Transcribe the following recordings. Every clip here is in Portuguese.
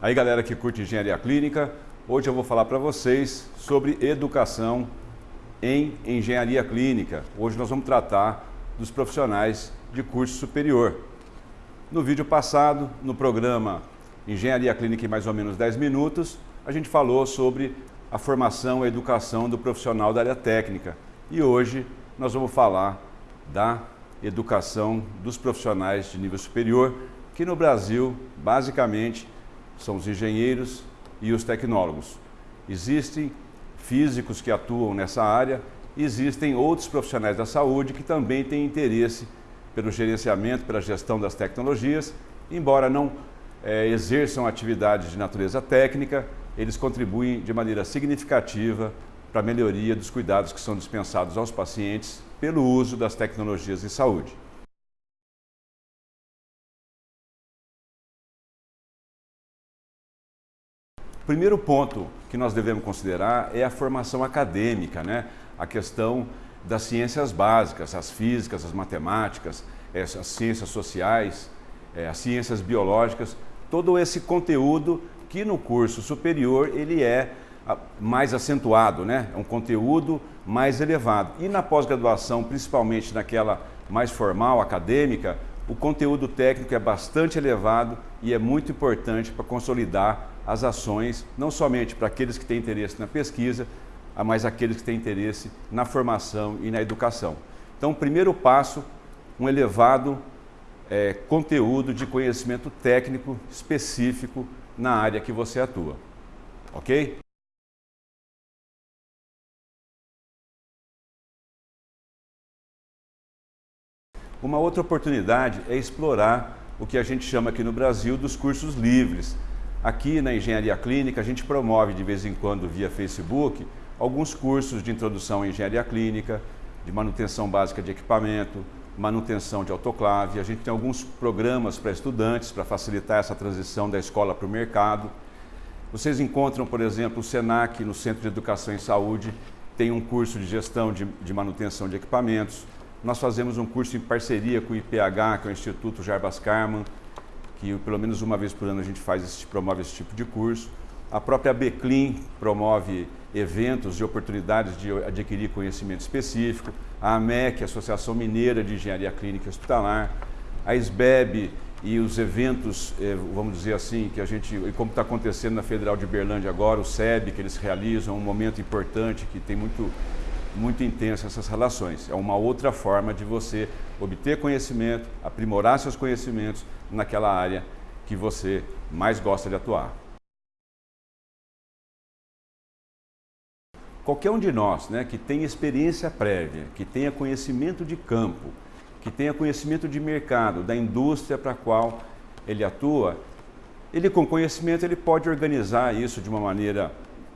Aí galera que curte engenharia clínica, hoje eu vou falar para vocês sobre educação em engenharia clínica. Hoje nós vamos tratar dos profissionais de curso superior. No vídeo passado, no programa Engenharia Clínica em mais ou menos 10 minutos, a gente falou sobre a formação e educação do profissional da área técnica. E hoje nós vamos falar da educação dos profissionais de nível superior, que no Brasil, basicamente, são os engenheiros e os tecnólogos. Existem físicos que atuam nessa área, existem outros profissionais da saúde que também têm interesse pelo gerenciamento, pela gestão das tecnologias, embora não é, exerçam atividades de natureza técnica, eles contribuem de maneira significativa para a melhoria dos cuidados que são dispensados aos pacientes pelo uso das tecnologias em saúde. Primeiro ponto que nós devemos considerar é a formação acadêmica, né? a questão das ciências básicas, as físicas, as matemáticas, as ciências sociais, é, as ciências biológicas, todo esse conteúdo que no curso superior ele é mais acentuado, né? é um conteúdo mais elevado. E na pós-graduação, principalmente naquela mais formal, acadêmica, o conteúdo técnico é bastante elevado e é muito importante para consolidar as ações, não somente para aqueles que têm interesse na pesquisa, mas aqueles que têm interesse na formação e na educação. Então, o primeiro passo, um elevado é, conteúdo de conhecimento técnico específico na área que você atua. Ok? Uma outra oportunidade é explorar o que a gente chama aqui no Brasil dos cursos livres. Aqui na Engenharia Clínica a gente promove de vez em quando via Facebook alguns cursos de introdução à engenharia clínica, de manutenção básica de equipamento, manutenção de autoclave. A gente tem alguns programas para estudantes para facilitar essa transição da escola para o mercado. Vocês encontram, por exemplo, o SENAC no Centro de Educação em Saúde, tem um curso de gestão de, de manutenção de equipamentos. Nós fazemos um curso em parceria com o IPH, que é o Instituto Jarbas Karman, que pelo menos uma vez por ano a gente faz esse, promove esse tipo de curso. A própria Beclin promove eventos e oportunidades de adquirir conhecimento específico. A AMEC, Associação Mineira de Engenharia Clínica Hospitalar. A SBEB e os eventos, eh, vamos dizer assim, que a gente, como está acontecendo na Federal de Berlândia agora, o SEB, que eles realizam, um momento importante que tem muito muito intenso essas relações. É uma outra forma de você obter conhecimento, aprimorar seus conhecimentos naquela área que você mais gosta de atuar. Qualquer um de nós né, que tenha experiência prévia, que tenha conhecimento de campo, que tenha conhecimento de mercado, da indústria para a qual ele atua, ele com conhecimento ele pode organizar isso de uma maneira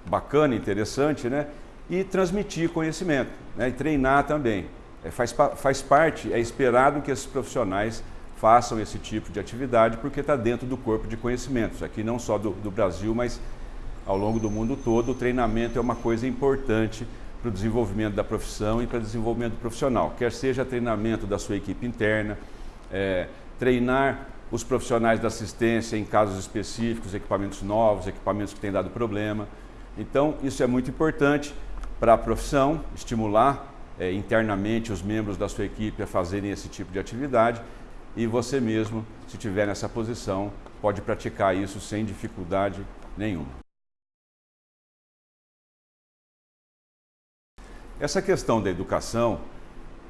bacana, interessante, né? E transmitir conhecimento, né? e treinar também. É, faz, faz parte, é esperado que esses profissionais façam esse tipo de atividade, porque está dentro do corpo de conhecimentos, aqui não só do, do Brasil, mas ao longo do mundo todo, o treinamento é uma coisa importante para o desenvolvimento da profissão e para o desenvolvimento profissional, quer seja treinamento da sua equipe interna, é, treinar os profissionais da assistência em casos específicos, equipamentos novos, equipamentos que têm dado problema. Então, isso é muito importante para a profissão, estimular é, internamente os membros da sua equipe a fazerem esse tipo de atividade e você mesmo, se tiver nessa posição, pode praticar isso sem dificuldade nenhuma. Essa questão da educação,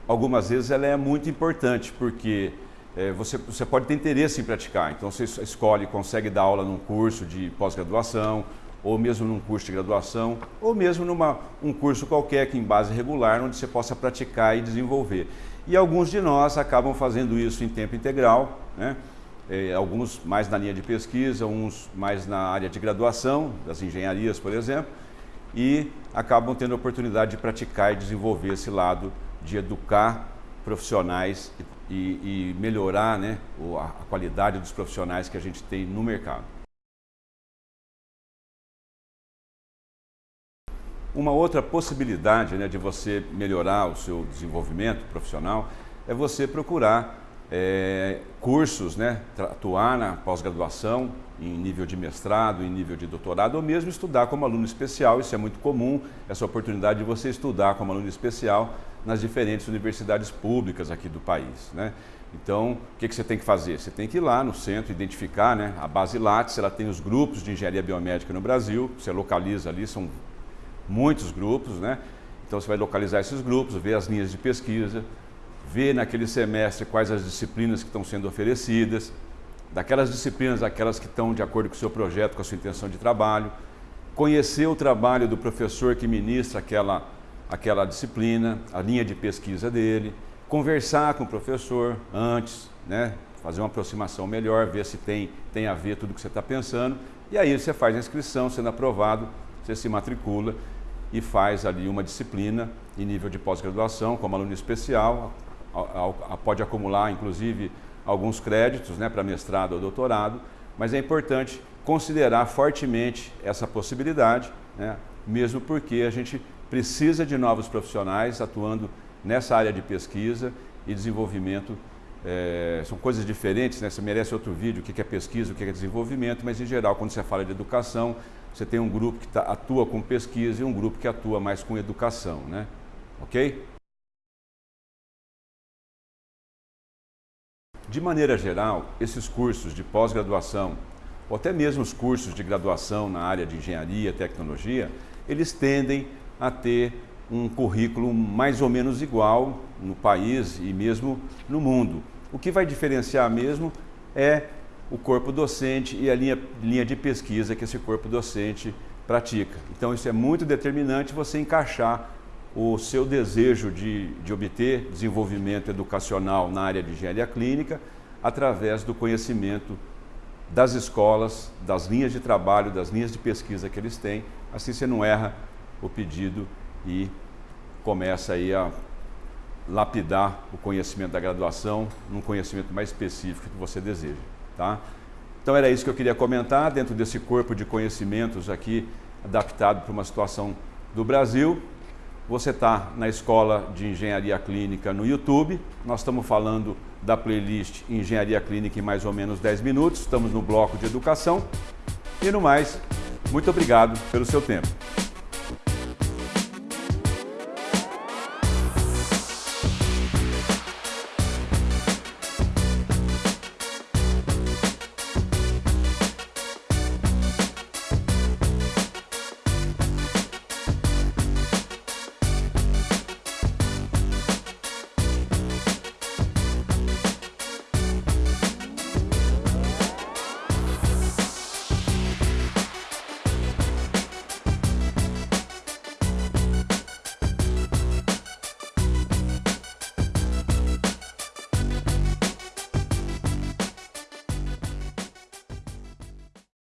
algumas vezes ela é muito importante, porque é, você, você pode ter interesse em praticar, então você escolhe, consegue dar aula num curso de pós-graduação, ou mesmo num curso de graduação, ou mesmo num um curso qualquer que em base regular, onde você possa praticar e desenvolver. E alguns de nós acabam fazendo isso em tempo integral, né? É, alguns mais na linha de pesquisa, uns mais na área de graduação, das engenharias, por exemplo, e acabam tendo a oportunidade de praticar e desenvolver esse lado de educar profissionais e, e melhorar né, a qualidade dos profissionais que a gente tem no mercado. Uma outra possibilidade né, de você melhorar o seu desenvolvimento profissional é você procurar é, cursos, né, atuar na pós-graduação, em nível de mestrado, em nível de doutorado, ou mesmo estudar como aluno especial, isso é muito comum, essa oportunidade de você estudar como aluno especial nas diferentes universidades públicas aqui do país. Né? Então, o que, que você tem que fazer? Você tem que ir lá no centro, identificar né, a base Lattes, ela tem os grupos de engenharia biomédica no Brasil, você localiza ali, são muitos grupos, né? Então você vai localizar esses grupos, ver as linhas de pesquisa, ver naquele semestre quais as disciplinas que estão sendo oferecidas, daquelas disciplinas, aquelas que estão de acordo com o seu projeto, com a sua intenção de trabalho, conhecer o trabalho do professor que ministra aquela, aquela disciplina, a linha de pesquisa dele, conversar com o professor antes, né? fazer uma aproximação melhor, ver se tem, tem a ver tudo que você está pensando, e aí você faz a inscrição, sendo aprovado, você se matricula e faz ali uma disciplina em nível de pós-graduação, como aluno especial, pode acumular, inclusive, alguns créditos né, para mestrado ou doutorado, mas é importante considerar fortemente essa possibilidade, né, mesmo porque a gente precisa de novos profissionais atuando nessa área de pesquisa e desenvolvimento. É, são coisas diferentes, né? você merece outro vídeo, o que é pesquisa, o que é desenvolvimento, mas em geral, quando você fala de educação, você tem um grupo que tá, atua com pesquisa e um grupo que atua mais com educação, né? ok? De maneira geral, esses cursos de pós-graduação, ou até mesmo os cursos de graduação na área de engenharia, tecnologia, eles tendem a ter um currículo mais ou menos igual no país e mesmo no mundo. O que vai diferenciar mesmo é o corpo docente e a linha, linha de pesquisa que esse corpo docente pratica. Então isso é muito determinante você encaixar o seu desejo de, de obter desenvolvimento educacional na área de engenharia clínica através do conhecimento das escolas, das linhas de trabalho, das linhas de pesquisa que eles têm. Assim você não erra o pedido e começa aí a lapidar o conhecimento da graduação num conhecimento mais específico que você deseja. Tá? Então era isso que eu queria comentar dentro desse corpo de conhecimentos aqui adaptado para uma situação do Brasil. Você está na Escola de Engenharia Clínica no YouTube. Nós estamos falando da playlist Engenharia Clínica em mais ou menos 10 minutos. Estamos no bloco de educação. E no mais, muito obrigado pelo seu tempo.